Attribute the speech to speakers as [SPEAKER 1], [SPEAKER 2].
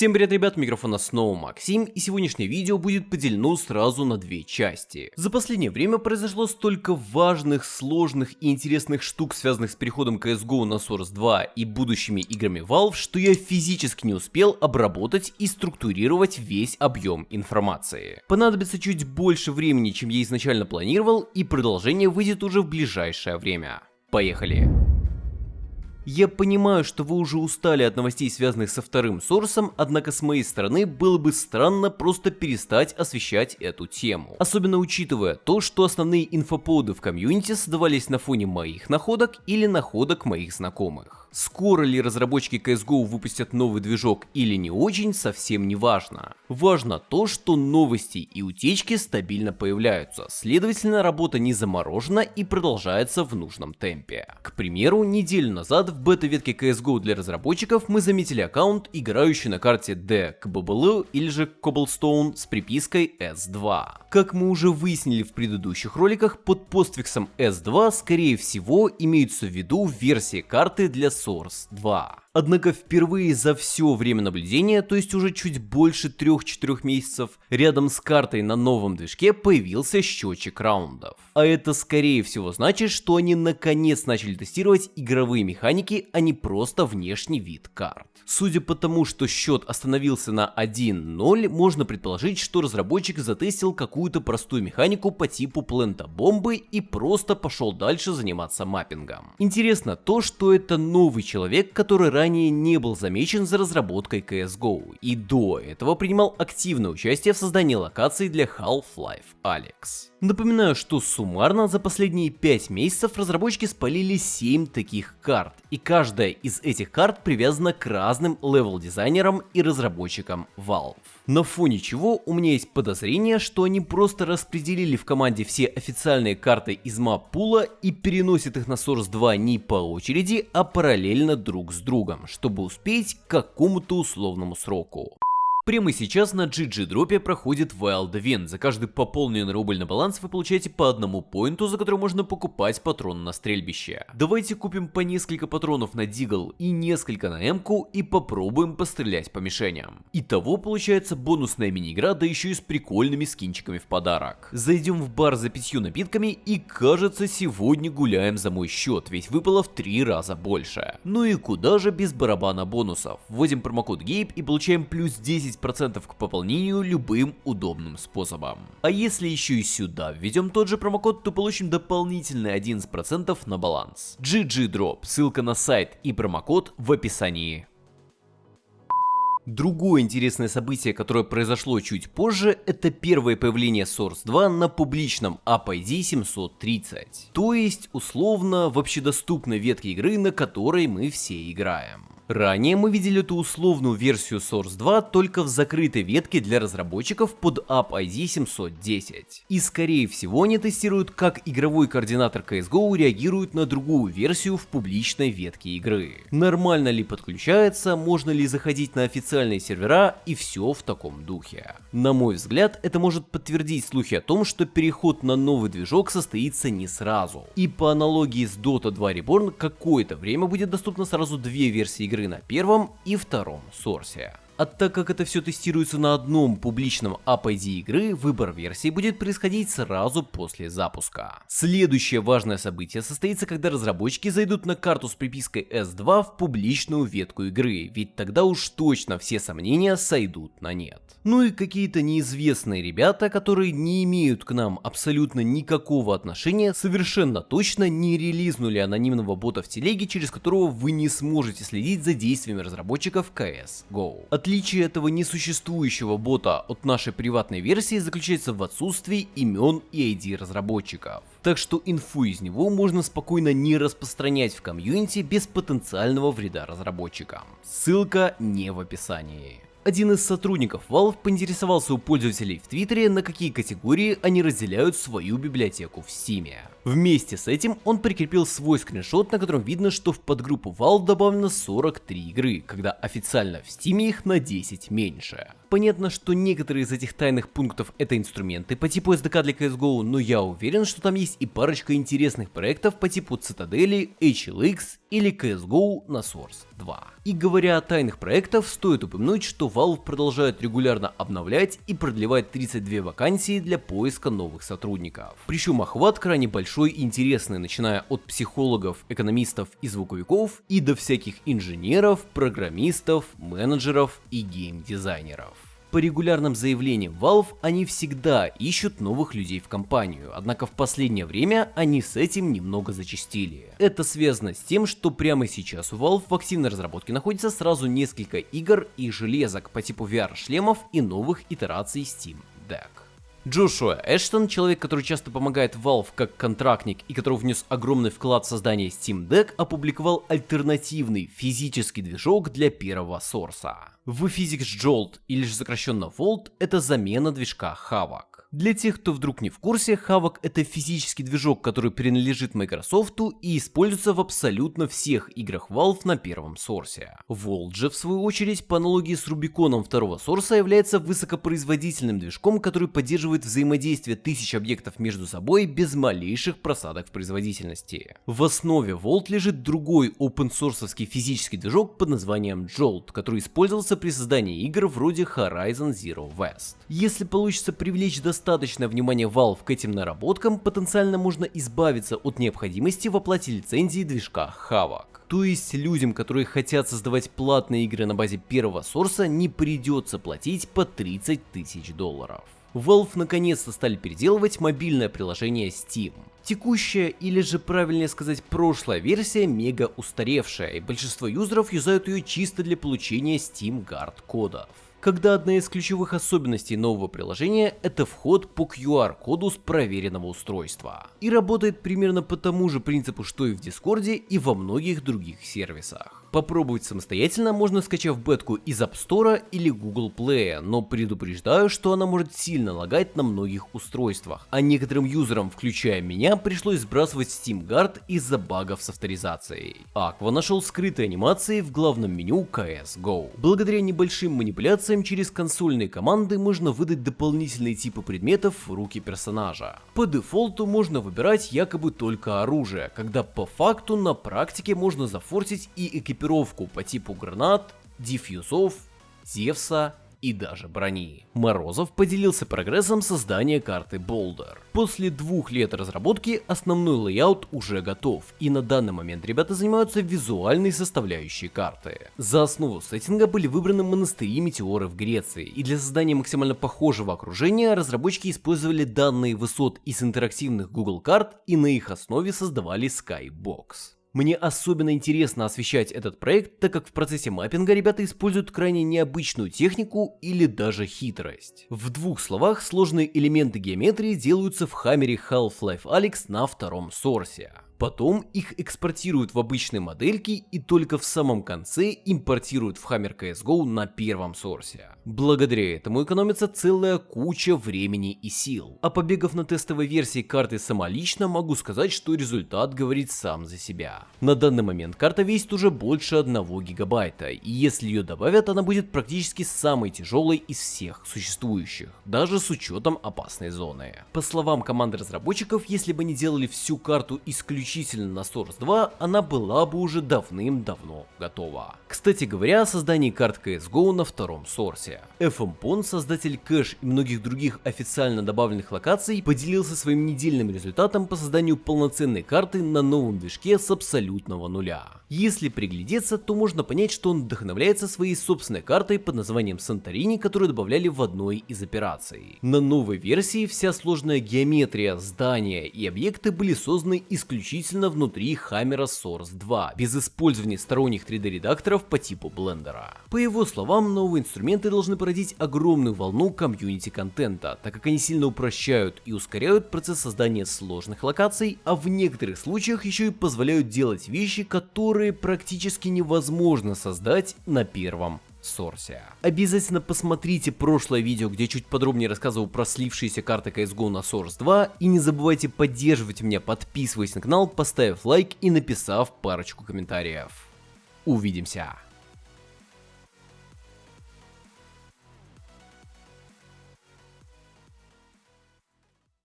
[SPEAKER 1] Всем привет, ребят, микрофона снова Максим, и сегодняшнее видео будет поделено сразу на две части. За последнее время произошло столько важных, сложных и интересных штук, связанных с переходом CSGO на Source 2 и будущими играми Valve, что я физически не успел обработать и структурировать весь объем информации. Понадобится чуть больше времени, чем я изначально планировал, и продолжение выйдет уже в ближайшее время. Поехали! Я понимаю, что вы уже устали от новостей, связанных со вторым сорсом, однако с моей стороны было бы странно просто перестать освещать эту тему. Особенно учитывая то, что основные инфоповоды в комьюнити создавались на фоне моих находок или находок моих знакомых. Скоро ли разработчики CSGO выпустят новый движок или не очень, совсем не важно. Важно то, что новости и утечки стабильно появляются, следовательно работа не заморожена и продолжается в нужном темпе. К примеру, неделю назад в бета-ветке CSGO для разработчиков мы заметили аккаунт, играющий на карте D KBBL или же Cobblestone с припиской S2. Как мы уже выяснили в предыдущих роликах, под постфиксом S2 скорее всего имеются в виду версии карты для Source 2. Однако впервые за все время наблюдения, то есть уже чуть больше 3-4 месяцев, рядом с картой на новом движке появился счетчик раундов. А это скорее всего значит, что они наконец начали тестировать игровые механики, а не просто внешний вид карт. Судя по тому, что счет остановился на 1-0, можно предположить, что разработчик затестил какую-то простую механику по типу плента бомбы и просто пошел дальше заниматься маппингом. Интересно то, что это новый человек, который ранее не был замечен за разработкой CSGO и до этого принимал активное участие в создании локаций для Half-Life Alyx. Напоминаю, что суммарно за последние 5 месяцев разработчики спалили 7 таких карт, и каждая из этих карт привязана к разным левел-дизайнерам и разработчикам Valve. На фоне чего у меня есть подозрение, что они просто распределили в команде все официальные карты из мап-пула и переносят их на Source 2 не по очереди, а параллельно друг с другом, чтобы успеть к какому-то условному сроку. Прямо сейчас на GG дропе проходит Wild Event. За каждый пополненный рубль на баланс вы получаете по одному поинту, за который можно покупать патрон на стрельбище. Давайте купим по несколько патронов на Дигл и несколько на Эмку и попробуем пострелять по мишеням. Итого получается бонусная мини-игра, да еще и с прикольными скинчиками в подарок. Зайдем в бар за пятью напитками и кажется сегодня гуляем за мой счет, ведь выпало в три раза больше. Ну и куда же без барабана бонусов. Вводим промокод GABE и получаем плюс 10 10% к пополнению любым удобным способом. А если еще и сюда введем тот же промокод, то получим дополнительные 11% на баланс. GG Drop, ссылка на сайт и промокод в описании. Другое интересное событие, которое произошло чуть позже, это первое появление Source 2 на публичном AppID 730. То есть, условно, в общедоступной ветке игры, на которой мы все играем. Ранее мы видели эту условную версию Source 2 только в закрытой ветке для разработчиков под App-ID 710. И скорее всего они тестируют, как игровой координатор CSGO реагирует на другую версию в публичной ветке игры. Нормально ли подключается, можно ли заходить на официальные сервера и все в таком духе. На мой взгляд, это может подтвердить слухи о том, что переход на новый движок состоится не сразу. И по аналогии с Dota 2 Reborn, какое-то время будет доступно сразу две версии игры игры на первом и втором сорсе. А так как это все тестируется на одном публичном AppID игры, выбор версии будет происходить сразу после запуска. Следующее важное событие состоится, когда разработчики зайдут на карту с припиской S2 в публичную ветку игры, ведь тогда уж точно все сомнения сойдут на нет. Ну и какие-то неизвестные ребята, которые не имеют к нам абсолютно никакого отношения, совершенно точно не релизнули анонимного бота в телеге, через которого вы не сможете следить за действиями разработчиков CSGO. Отличие этого несуществующего бота от нашей приватной версии заключается в отсутствии имен и ID разработчиков. Так что инфу из него можно спокойно не распространять в комьюнити без потенциального вреда разработчикам. Ссылка не в описании. Один из сотрудников Valve поинтересовался у пользователей в Твиттере, на какие категории они разделяют свою библиотеку в Steam. Вместе с этим он прикрепил свой скриншот, на котором видно, что в подгруппу Valve добавлено 43 игры, когда официально в Steam их на 10 меньше. Понятно, что некоторые из этих тайных пунктов это инструменты по типу SDK для CSGO, но я уверен, что там есть и парочка интересных проектов по типу Цитадели, HLX или CSGO на Source 2. И говоря о тайных проектах, стоит упомянуть, что Valve продолжает регулярно обновлять и продлевать 32 вакансии для поиска новых сотрудников. Причем охват крайне большой и интересный, начиная от психологов, экономистов и звуковиков и до всяких инженеров, программистов, менеджеров и геймдизайнеров. По регулярным заявлениям Valve они всегда ищут новых людей в компанию, однако в последнее время они с этим немного зачастили. Это связано с тем, что прямо сейчас у Valve в активной разработке находится сразу несколько игр и железок по типу VR-шлемов и новых итераций Steam Deck. Джошуа Эштон, человек, который часто помогает Valve как контрактник и который внес огромный вклад в создание Steam Deck, опубликовал альтернативный физический движок для первого сорса. В Physics Jolt, или же сокращенно Volt, это замена движка Havoc. Для тех, кто вдруг не в курсе, Havoc это физический движок, который принадлежит Microsoft и используется в абсолютно всех играх Valve на первом сорсе. Volt же, в свою очередь, по аналогии с Рубиконом второго сорса, является высокопроизводительным движком, который поддерживает взаимодействие тысяч объектов между собой без малейших просадок в производительности. В основе Volt лежит другой open source физический движок под названием Jolt, который использовался при создании игр вроде Horizon Zero West. Если получится привлечь достаточно достаточное внимание Valve к этим наработкам, потенциально можно избавиться от необходимости в оплате лицензии движка Havoc. То есть людям, которые хотят создавать платные игры на базе первого сорса, не придется платить по 30 тысяч долларов. Valve наконец-то стали переделывать мобильное приложение Steam. Текущая, или же правильнее сказать прошлая версия, мега устаревшая, и большинство юзеров юзают ее чисто для получения Steam Guard кодов когда одна из ключевых особенностей нового приложения – это вход по QR-коду с проверенного устройства. И работает примерно по тому же принципу, что и в Дискорде и во многих других сервисах. Попробовать самостоятельно можно скачав бетку из App Store или Google Play, но предупреждаю, что она может сильно лагать на многих устройствах, а некоторым юзерам, включая меня, пришлось сбрасывать Steam Guard из-за багов с авторизацией. Aqua нашел скрытые анимации в главном меню CSGO. Благодаря небольшим манипуляциям через консольные команды можно выдать дополнительные типы предметов в руки персонажа. По дефолту можно выбирать якобы только оружие, когда по факту на практике можно зафорсить и экипировать экипировку по типу гранат, дефьюзов, Зевса и даже брони. Морозов поделился прогрессом создания карты Boulder. После двух лет разработки основной layout уже готов, и на данный момент ребята занимаются визуальной составляющей карты. За основу сеттинга были выбраны монастыри Метеоры в Греции, и для создания максимально похожего окружения разработчики использовали данные высот из интерактивных Google карт и на их основе создавали Skybox. Мне особенно интересно освещать этот проект, так как в процессе маппинга ребята используют крайне необычную технику или даже хитрость. В двух словах, сложные элементы геометрии делаются в Hammer е Half-Life Alyx на втором сорсе. Потом их экспортируют в обычные модельки и только в самом конце импортируют в Hammer CSGO на первом сорсе. Благодаря этому экономится целая куча времени и сил. А побегав на тестовой версии карты самолично, могу сказать, что результат говорит сам за себя. На данный момент карта весит уже больше 1 гигабайта, и если ее добавят, она будет практически самой тяжелой из всех существующих, даже с учетом опасной зоны. По словам команды разработчиков, если бы они делали всю карту исключительно исключительно на Source 2, она была бы уже давным-давно готова. Кстати говоря о создании карт CSGO на втором Source. FMPON, создатель кэш и многих других официально добавленных локаций, поделился своим недельным результатом по созданию полноценной карты на новом движке с абсолютного нуля. Если приглядеться, то можно понять, что он вдохновляется своей собственной картой под названием Санторини, которую добавляли в одной из операций. На новой версии вся сложная геометрия, здания и объекты были созданы исключительно исключительно внутри Hammer Source 2, без использования сторонних 3D-редакторов по типу блендера. По его словам, новые инструменты должны породить огромную волну комьюнити-контента, так как они сильно упрощают и ускоряют процесс создания сложных локаций, а в некоторых случаях еще и позволяют делать вещи, которые практически невозможно создать на первом Сорсе. Обязательно посмотрите прошлое видео, где чуть подробнее рассказывал про слившиеся карты CSGO на Source 2, и не забывайте поддерживать меня, подписываясь на канал, поставив лайк и написав парочку комментариев. Увидимся!